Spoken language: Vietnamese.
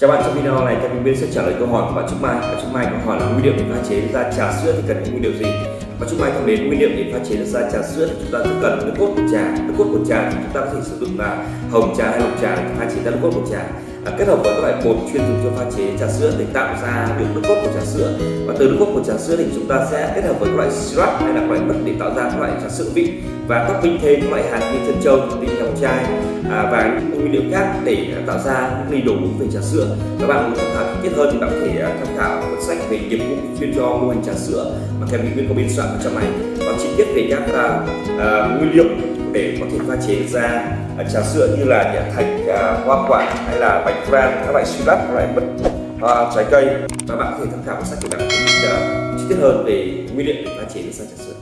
Chào bạn, trong video này Kevin Biên sẽ trả lời câu hỏi của bạn Trúc Mai. Bạn Trúc Mai có hỏi là nguyên liệu để pha chế ra trà sữa thì cần những nguyên liệu gì? Bạn Trúc Mai thông đến nguyên liệu để pha chế ra trà sữa thì chúng ta rất cần nước cốt của trà. Nước cốt của trà thì chúng ta có thể sử dụng là hồng trà hay lục trà để pha chế ra nước cốt của trà. À, kết hợp với các loại bột chuyên dùng cho pha chế trà sữa để tạo ra được nước cốt của trà sữa. Và từ nước cốt của trà sữa thì chúng ta sẽ kết hợp với các loại syrup hay là các loại mật để tạo ra các loại trà sữa vị và topping thêm các loại hạt như chân châu tinh hồng chai à, và những nguyên liệu khác để à, tạo ra những ly đồ uống về trà sữa. Các bạn muốn tham khảo chi tiết hơn thì bạn có thể à, tham khảo cuốn sách về nghiệp vụ chuyên cho mô hình trà sữa mà Kevin Nguyên có biên soạn ở trong này. Còn chi tiết về các uh, uh, nguyên liệu để có thể pha chế ra uh, trà sữa như là nhả thạch uh, hoa quả hay là bánh fran các loại syrup các loại mật uh, trái cây. Và bạn có thể tham khảo cuốn sách để bạn chi tiết hơn về nguyên liệu để pha chế ra trà sữa.